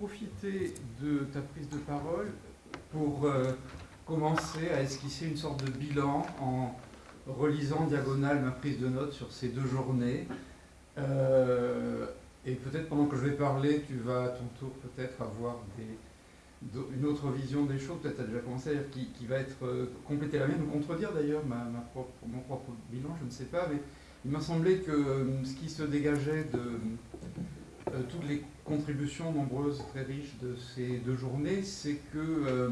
profiter de ta prise de parole pour euh, commencer à esquisser une sorte de bilan en relisant diagonale ma prise de notes sur ces deux journées. Euh, et peut-être pendant que je vais parler, tu vas à ton tour peut-être avoir une autre vision des choses, peut-être tu as déjà commencé à dire, qui, va être euh, compléter la mienne, ou contredire d'ailleurs mon propre bilan, je ne sais pas, mais il m'a semblé que euh, ce qui se dégageait de toutes les contributions nombreuses, très riches de ces deux journées, c'est que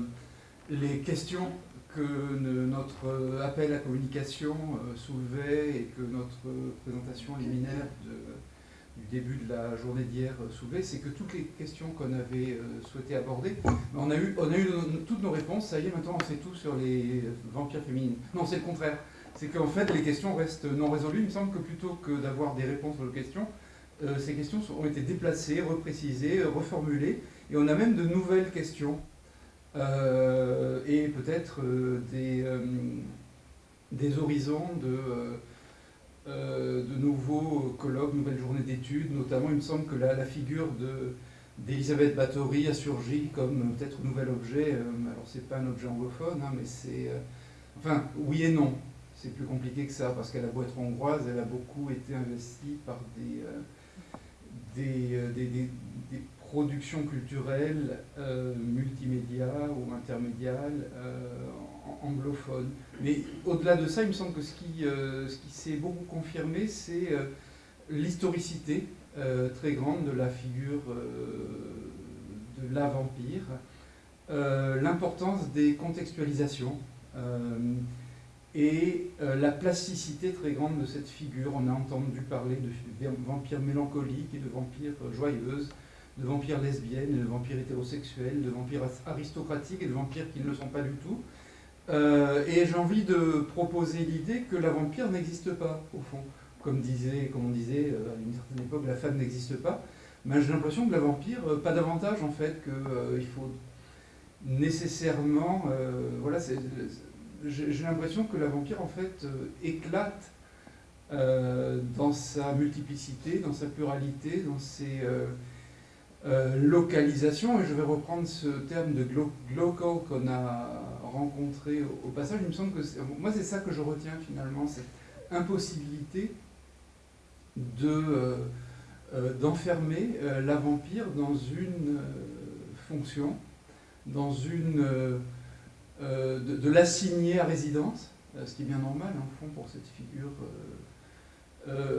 les questions que notre appel à communication euh, soulevait et que notre présentation liminaire du début de la journée d'hier euh, soulevait, c'est que toutes les questions qu'on avait euh, souhaité aborder, on a eu, on a eu toutes nos réponses, ça y est, maintenant on sait tout sur les vampires féminines. Non, c'est le contraire. C'est qu'en fait, les questions restent non résolues. Il me semble que plutôt que d'avoir des réponses aux questions, ces questions ont été déplacées, reprécisées, reformulées, et on a même de nouvelles questions euh, et peut-être euh, des, euh, des horizons de, de nouveaux colloques, nouvelles journées d'études. Notamment, il me semble que la, la figure d'Elisabeth Bathory a surgi comme peut-être nouvel objet. alors, c'est pas un objet anglophone, hein, mais c'est. enfin, oui et non. C'est plus compliqué que ça, parce qu'elle a beau être hongroise, elle a beaucoup été investie par des, des, des, des production culturelle euh, multimédia ou intermédiale euh, anglophone. Mais au-delà de ça, il me semble que ce qui, euh, ce qui s'est beaucoup confirmé, c'est l'historicité très grande de la figure de la vampire, l'importance des contextualisations et la plasticité très grande de cette figure. On a entendu parler de vampires mélancoliques et de vampires joyeuses, de vampires lesbiennes, de vampires hétérosexuels, de vampires aristocratiques et de vampires qui ne le sont pas du tout. Euh, et j'ai envie de proposer l'idée que la vampire n'existe pas, au fond. Comme, disait, comme on disait euh, à une certaine époque, la femme n'existe pas. Mais j'ai l'impression que la vampire, euh, pas davantage en fait, qu'il faut nécessairement... voilà, j'ai l'impression que la vampire en fait éclate dans sa multiplicité, dans sa pluralité, dans ses euh, localisation, et je vais reprendre ce terme de local qu'on a rencontré au, passage, il me semble que moi c'est ça que je retiens finalement, cette impossibilité de euh, euh, d'enfermer la vampire dans une fonction, dans une de, de l'assigner à résidence, ce qui est bien normal en fond pour cette figure.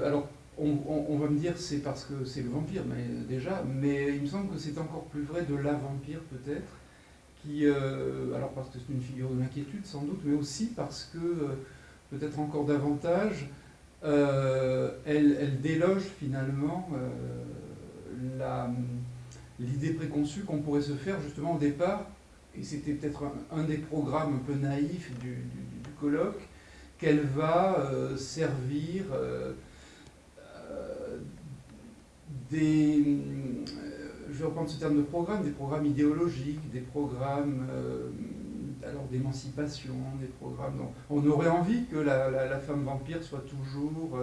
alors on, va me dire c'est parce que c'est le vampire, mais déjà, mais il me semble que c'est encore plus vrai de la vampire peut-être, qui, euh, alors parce que c'est une figure de l'inquiétude sans doute, mais aussi parce que, euh, peut-être encore davantage, euh, elle, déloge finalement l'idée préconçue qu'on pourrait se faire justement au départ, et c'était peut-être un, des programmes un peu naïfs du colloque, qu'elle va servir des, euh, je vais reprendre ce terme de programme, des programmes idéologiques, des programmes euh, alors d'émancipation, des programmes on aurait envie que la, femme vampire soit toujours,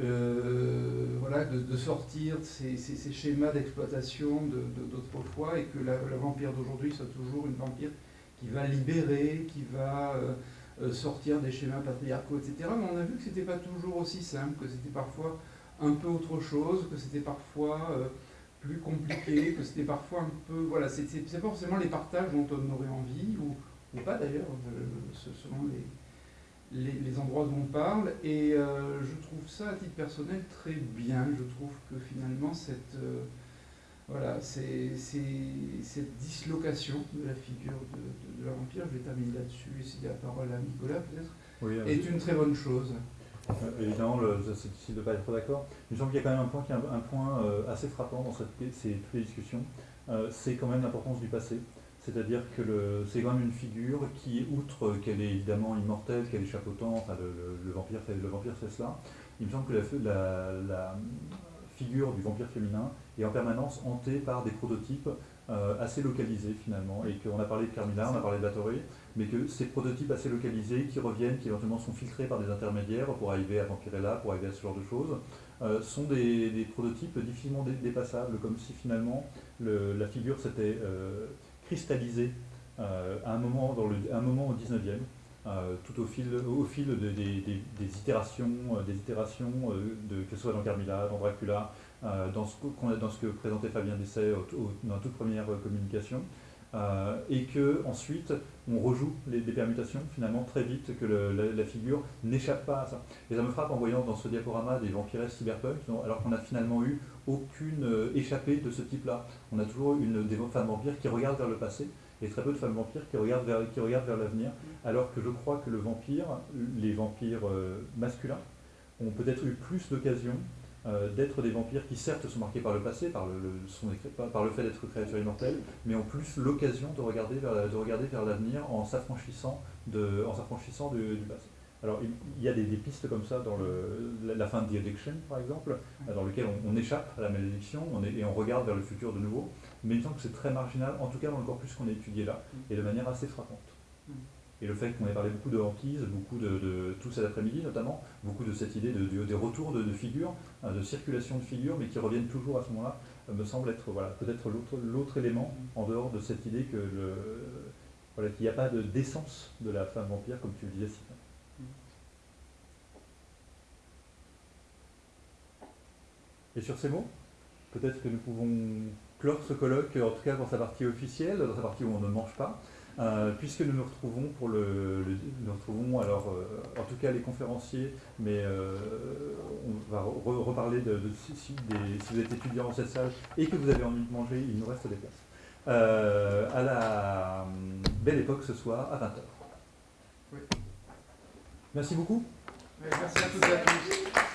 euh, voilà, de, sortir de ces, schémas d'exploitation d'autrefois et que la, vampire d'aujourd'hui soit toujours une vampire qui va libérer, qui va sortir des schémas patriarcaux, etc. Mais on a vu que c'était pas toujours aussi simple, que c'était parfois un peu autre chose, que c'était parfois euh, plus compliqué, que c'était parfois un peu... Voilà, c'est pas forcément les partages dont on aurait envie, ou, ou pas d'ailleurs, euh, selon les, les, endroits dont on parle. Et euh, je trouve ça, à titre personnel, très bien. Je trouve que finalement, cette... voilà, c'est cette dislocation de la figure de, de, la vampire, je vais terminer là-dessus et céder la parole à Nicolas peut-être, est une très bonne chose. Euh, évidemment, c'est difficile de ne pas être d'accord. Il me semble qu'il y a quand même un point, qui est un, point euh, assez frappant dans cette, ces, toutes les discussions. Euh, c'est quand même l'importance du passé. C'est-à-dire que c'est quand même une figure qui, outre qu'elle est évidemment immortelle, qu'elle échappe au enfin le, vampire fait, le vampire cela, il me semble que la, figure du vampire féminin est en permanence hantée par des prototypes euh, assez localisés finalement, et qu'on a parlé de Carmilla, on a parlé de Bathory, mais que ces prototypes assez localisés qui reviennent, qui éventuellement sont filtrés par des intermédiaires pour arriver à Vampirella, pour arriver à ce genre de choses, euh, sont des, prototypes difficilement dépassables, comme si finalement la figure s'était euh, cristallisée à un moment, au 19e, tout au fil, des, itérations, des itérations que ce soit dans Carmilla, dans Dracula, euh, dans, ce dans ce que présentait Fabien Dessay dans la toute première euh, communication, euh, et que ensuite on rejoue les, permutations finalement très vite, que la, figure n'échappe pas à ça. Et ça me frappe en voyant dans ce diaporama des vampires cyberpunk, alors qu'on n'a finalement eu aucune échappée de ce type-là. On a toujours une, des femmes vampires qui regardent vers le passé, et très peu de femmes vampires qui regardent vers, qui regardent vers l'avenir, alors que je crois que le vampire, les vampires masculins, ont peut-être eu plus d'occasions euh, d'être des vampires qui certes sont marqués par le passé, par le, par le fait d'être créatures immortelles, mais ont plus l'occasion de regarder vers, de regarder vers l'avenir en s'affranchissant en s'affranchissant du, passé. Alors il, y a des, pistes comme ça dans le, la, fin de The Addiction par exemple, dans lequel on, échappe à la malédiction on et on regarde vers le futur de nouveau, mais il me semble que c'est très marginal, en tout cas dans le corpus qu'on a étudié là, et de manière assez frappante. Et le fait qu'on ait parlé beaucoup de hantise, beaucoup de, tout cet après-midi notamment, beaucoup de cette idée de, des retours de, figures, hein, de circulation de figures, mais qui reviennent toujours à ce moment-là, euh, me semble être voilà, peut-être l'autre élément en dehors de cette idée voilà, qu'il n'y a pas de d'essence de la femme vampire, comme tu le disais, Sylvain. Et sur ces mots, peut-être que nous pouvons clore ce colloque, en tout cas dans sa partie officielle, dans sa partie où on ne mange pas. Euh, puisque nous nous retrouvons pour le, nous retrouvons alors euh, en tout cas les conférenciers, mais euh, on va reparler de, si, vous êtes étudiant cette salle et que vous avez envie de manger, il nous reste des places. à la belle époque ce soir à 20h. Merci beaucoup. merci à toutes et à tous.